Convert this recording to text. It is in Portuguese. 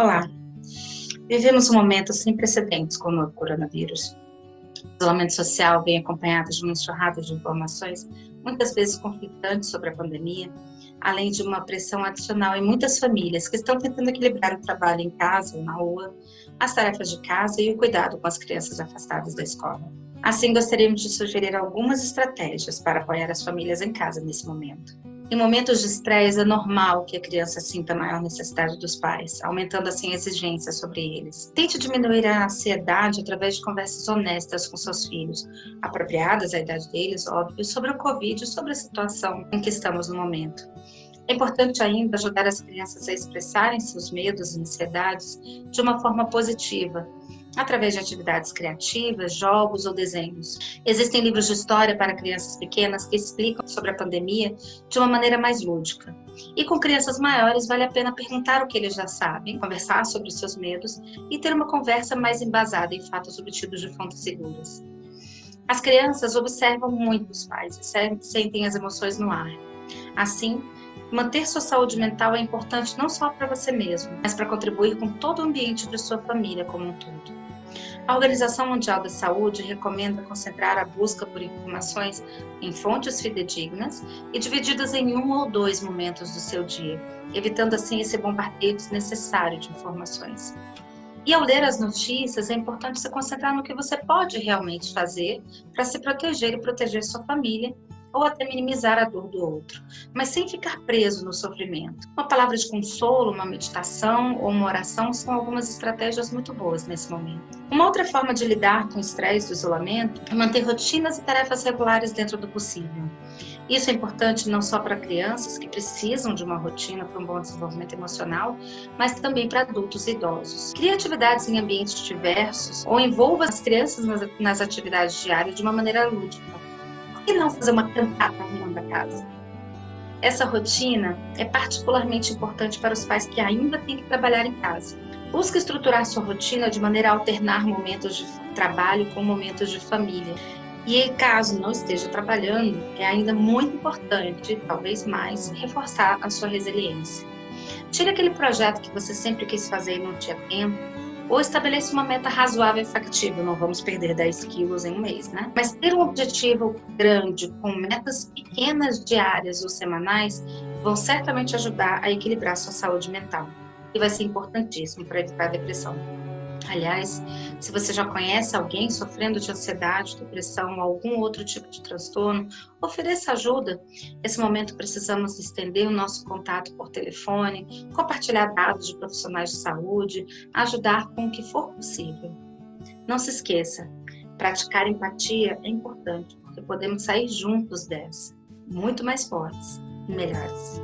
Olá, vivemos um momento sem precedentes com o novo coronavírus. O isolamento social vem acompanhado de uma enxurrada de informações, muitas vezes conflitantes sobre a pandemia, além de uma pressão adicional em muitas famílias que estão tentando equilibrar o trabalho em casa ou na rua, as tarefas de casa e o cuidado com as crianças afastadas da escola. Assim, gostaríamos de sugerir algumas estratégias para apoiar as famílias em casa nesse momento. Em momentos de estresse, é normal que a criança sinta maior necessidade dos pais, aumentando assim a exigência sobre eles. Tente diminuir a ansiedade através de conversas honestas com seus filhos, apropriadas à idade deles, óbvio, sobre o Covid e sobre a situação em que estamos no momento. É importante ainda ajudar as crianças a expressarem seus medos e ansiedades de uma forma positiva, através de atividades criativas, jogos ou desenhos. Existem livros de história para crianças pequenas que explicam sobre a pandemia de uma maneira mais lúdica. E com crianças maiores vale a pena perguntar o que eles já sabem, conversar sobre os seus medos e ter uma conversa mais embasada em fatos obtidos de fontes seguras. As crianças observam muito os pais e sentem as emoções no ar. Assim, Manter sua saúde mental é importante não só para você mesmo, mas para contribuir com todo o ambiente de sua família como um todo. A Organização Mundial da Saúde recomenda concentrar a busca por informações em fontes fidedignas e divididas em um ou dois momentos do seu dia, evitando assim esse bombardeio desnecessário de informações. E ao ler as notícias, é importante se concentrar no que você pode realmente fazer para se proteger e proteger sua família ou até minimizar a dor do outro, mas sem ficar preso no sofrimento. Uma palavra de consolo, uma meditação ou uma oração são algumas estratégias muito boas nesse momento. Uma outra forma de lidar com o estresse do isolamento é manter rotinas e tarefas regulares dentro do possível. Isso é importante não só para crianças que precisam de uma rotina para um bom desenvolvimento emocional, mas também para adultos e idosos. Crie atividades em ambientes diversos ou envolva as crianças nas, atividades diárias de uma maneira lúdica que não fazer uma cantata arrumando a casa? Essa rotina é particularmente importante para os pais que ainda têm que trabalhar em casa. Busque estruturar sua rotina de maneira a alternar momentos de trabalho com momentos de família. E caso não esteja trabalhando, é ainda muito importante, talvez mais, reforçar a sua resiliência. Tire aquele projeto que você sempre quis fazer e não tinha tempo, ou estabeleça uma meta razoável e factível, não vamos perder 10 quilos em um mês, né? Mas ter um objetivo grande, com metas pequenas diárias ou semanais, vão certamente ajudar a equilibrar sua saúde mental. E vai ser importantíssimo para evitar a depressão. Aliás, se você já conhece alguém sofrendo de ansiedade, depressão ou algum outro tipo de transtorno, ofereça ajuda. Nesse momento precisamos estender o nosso contato por telefone, compartilhar dados de profissionais de saúde, ajudar com o que for possível. Não se esqueça, praticar empatia é importante, porque podemos sair juntos dessa, muito mais fortes e melhores.